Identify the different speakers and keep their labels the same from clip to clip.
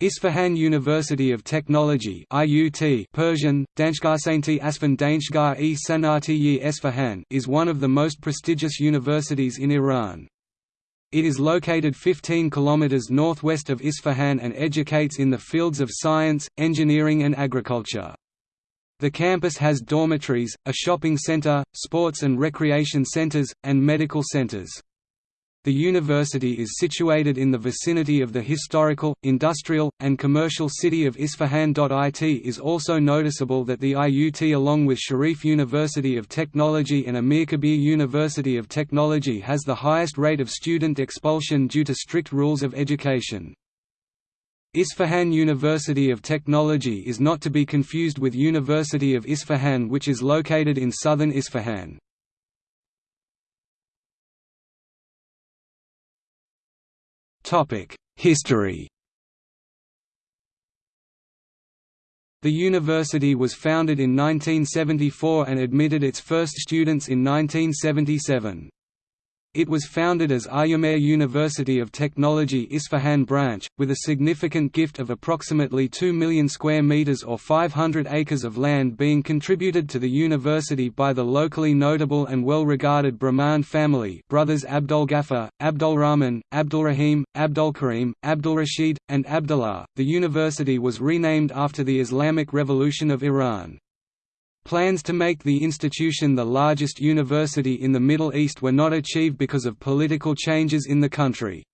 Speaker 1: Isfahan University of Technology IUT Persian, Danshgarsainti Asfan Danshgar-e is one of the most prestigious universities in Iran. It is located 15 km northwest of Isfahan and educates in the fields of science, engineering and agriculture. The campus has dormitories, a shopping center, sports and recreation centers, and medical centers. The university is situated in the vicinity of the historical, industrial, and commercial city of Isfahan. It is also noticeable that the IUT along with Sharif University of Technology and Amir Kabir University of Technology has the highest rate of student expulsion due to strict rules of education. Isfahan University of Technology is not to be confused with University of Isfahan which is located in southern Isfahan. History The university was founded in 1974 and admitted its first students in 1977. It was founded as Aryamehr University of Technology Isfahan branch, with a significant gift of approximately 2 million square meters or 500 acres of land being contributed to the university by the locally notable and well-regarded Brahman family brothers Abdulghaffar, Abdulrahman, Abdulrahim, Abdulkarim, Abdulrashid, and Abdullah. The university was renamed after the Islamic Revolution of Iran. Plans to make the institution the largest university in the Middle East were not achieved because of political changes in the country.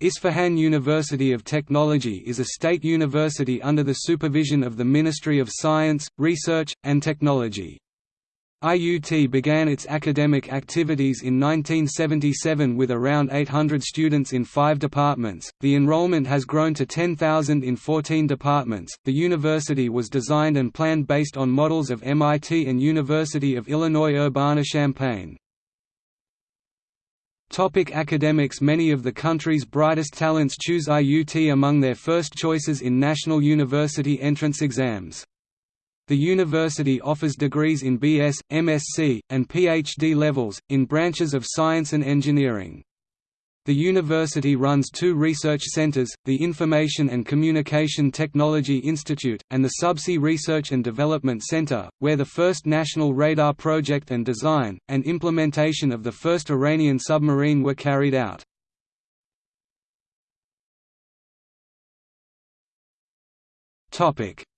Speaker 1: Isfahan University of Technology is a state university under the supervision of the Ministry of Science, Research, and Technology. IUT began its academic activities in 1977 with around 800 students in five departments. The enrollment has grown to 10,000 in 14 departments. The university was designed and planned based on models of MIT and University of Illinois Urbana-Champaign. Topic academics Many of the country's brightest talents choose IUT among their first choices in national university entrance exams. The university offers degrees in BS, MSc, and PhD levels, in branches of science and engineering. The university runs two research centers, the Information and Communication Technology Institute, and the Subsea Research and Development Center, where the first national radar project and design, and implementation of the first Iranian submarine were carried out.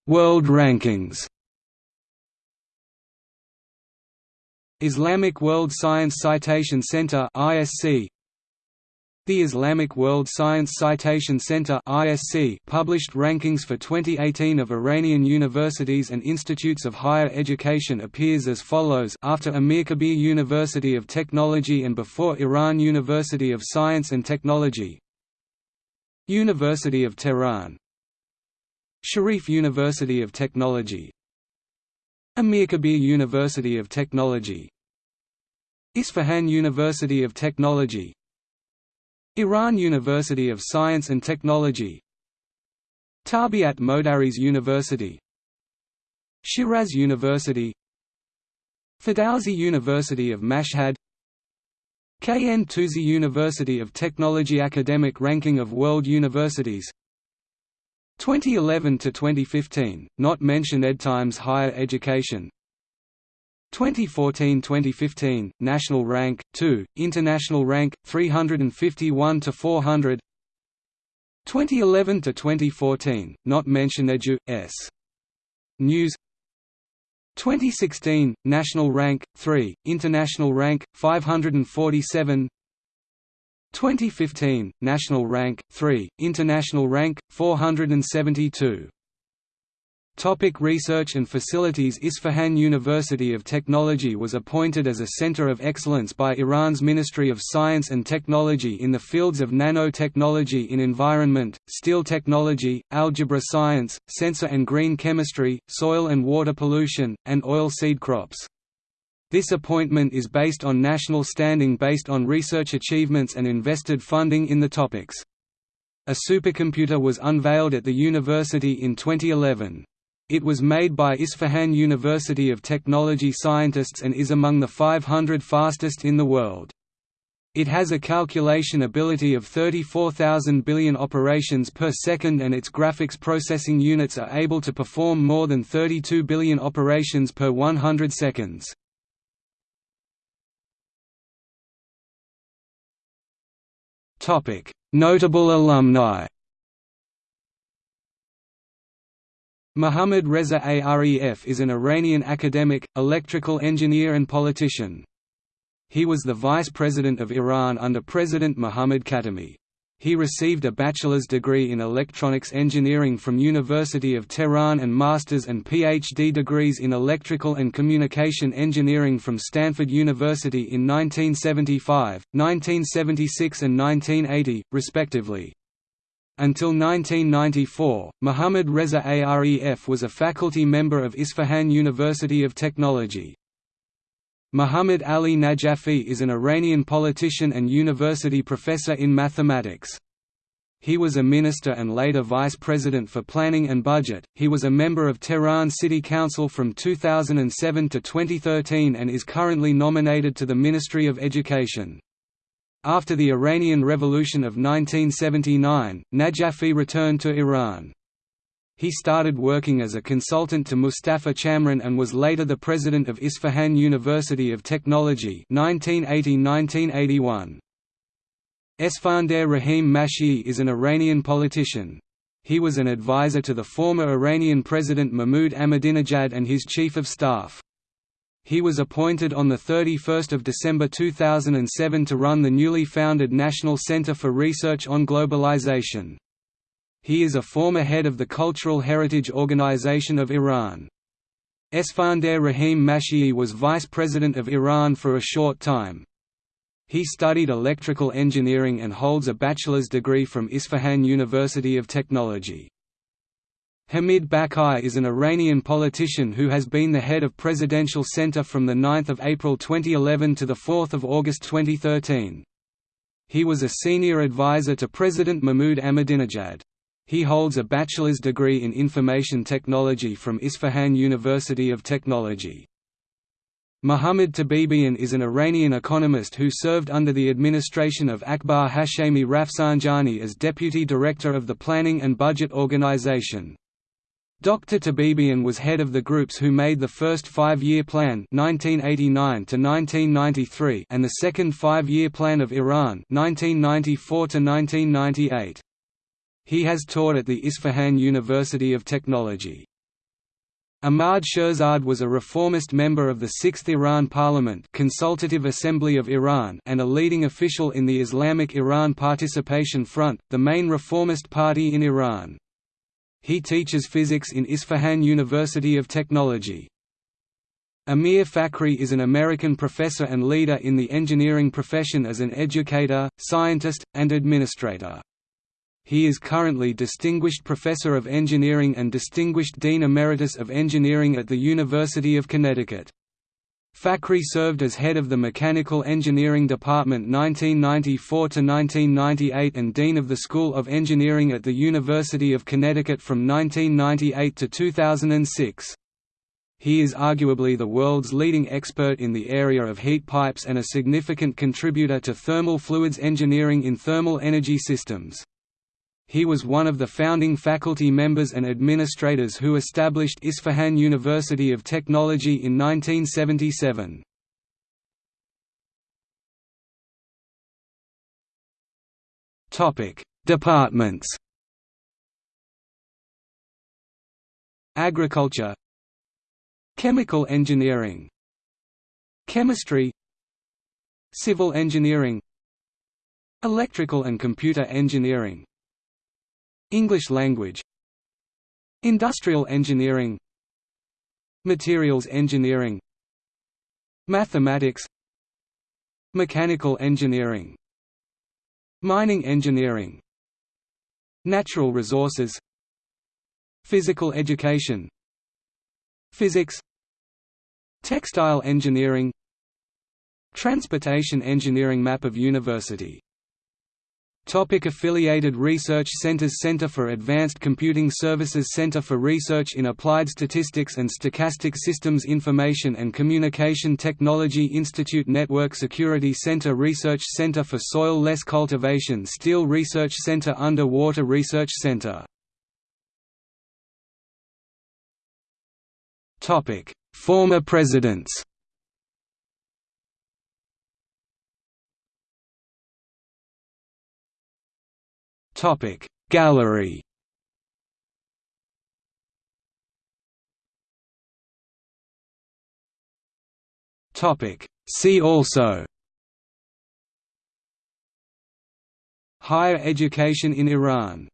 Speaker 1: World rankings Islamic World Science Citation Center (ISC). The Islamic World Science Citation Center (ISC) published rankings for 2018 of Iranian universities and institutes of higher education appears as follows. After Amirkabir University of Technology and before Iran University of Science and Technology. University of Tehran. Sharif University of Technology Amirkabir University of Technology. Isfahan University of Technology. Iran University of Science and Technology. Tarbiyat Modares University. Shiraz University. Ferdowsi University of Mashhad. KN Tusi University of Technology Academic Ranking of World Universities 2011 to 2015, not mentioned EdTimes Higher Education. 2014–2015, National Rank 2, International Rank 351 to 400 2011 to 2014, not mentioned Edu S. News. 2016, National Rank 3, International Rank 547 2015, National Rank 3, International Rank 472. Topic research and facilities Isfahan University of Technology was appointed as a center of excellence by Iran's Ministry of Science and Technology in the fields of nanotechnology in environment, steel technology, algebra science, sensor and green chemistry, soil and water pollution, and oil seed crops. This appointment is based on national standing based on research achievements and invested funding in the topics. A supercomputer was unveiled at the university in 2011. It was made by Isfahan University of Technology scientists and is among the 500 fastest in the world. It has a calculation ability of 34,000 billion operations per second and its graphics processing units are able to perform more than 32 billion operations per 100 seconds. Notable alumni Mohammad Reza Aref is an Iranian academic, electrical engineer and politician. He was the vice president of Iran under President Mohammad Khatami. He received a bachelor's degree in electronics engineering from University of Tehran and master's and PhD degrees in electrical and communication engineering from Stanford University in 1975, 1976 and 1980, respectively. Until 1994, Muhammad Reza Aref was a faculty member of Isfahan University of Technology. Muhammad Ali Najafi is an Iranian politician and university professor in mathematics. He was a minister and later vice president for planning and budget. He was a member of Tehran City Council from 2007 to 2013 and is currently nominated to the Ministry of Education. After the Iranian Revolution of 1979, Najafi returned to Iran. He started working as a consultant to Mustafa Chamran and was later the president of Isfahan University of Technology 1980–1981. Esfandiar Rahim Mashaei is an Iranian politician. He was an advisor to the former Iranian President Mahmoud Ahmadinejad and his chief of staff. He was appointed on 31 December 2007 to run the newly founded National Center for Research on Globalization. He is a former head of the Cultural Heritage Organization of Iran. Esfandiar Rahim Mashaei was vice president of Iran for a short time. He studied electrical engineering and holds a bachelor's degree from Isfahan University of Technology. Hamid Baghaei is an Iranian politician who has been the head of Presidential Center from 9 April 2011 to 4 August 2013. He was a senior advisor to President Mahmoud Ahmadinejad. He holds a bachelor's degree in information technology from Isfahan University of Technology. Muhammad Tabibian is an Iranian economist who served under the administration of Akbar Hashemi Rafsanjani as deputy director of the Planning and Budget Organization. Dr. Tabibian was head of the groups who made the first five-year plan 1989 and the second five-year plan of Iran 1994 -1998. He has taught at the Isfahan University of Technology. Ahmad Shirzad was a reformist member of the Sixth Iran Parliament Consultative Assembly of Iran and a leading official in the Islamic Iran Participation Front, the main reformist party in Iran. He teaches physics in Isfahan University of Technology. Amir Faghri is an American professor and leader in the engineering profession as an educator, scientist, and administrator. He is currently Distinguished Professor of Engineering and Distinguished Dean Emeritus of Engineering at the University of Connecticut. Faghri served as head of the Mechanical Engineering Department 1994 to 1998 and Dean of the School of Engineering at the University of Connecticut from 1998 to 2006. He is arguably the world's leading expert in the area of heat pipes and a significant contributor to thermal fluids engineering in thermal energy systems. He was one of the founding faculty members and administrators who established Isfahan University of Technology in 1977. Departments Agriculture Chemical engineering Chemistry Civil engineering Electrical and computer engineering English language Industrial engineering Materials engineering Mathematics Mechanical engineering Mining engineering Natural resources Physical education Physics Textile engineering Transportation engineering Map of university Topic affiliated research centers Center for Advanced Computing Services Center for Research in Applied Statistics and Stochastic Systems Information and Communication Technology Institute Network Security Center Research Center for Soil-Less Cultivation Steel Research Center Underwater Research Center. Former presidents Topic. Gallery Topic. See also Higher education in Iran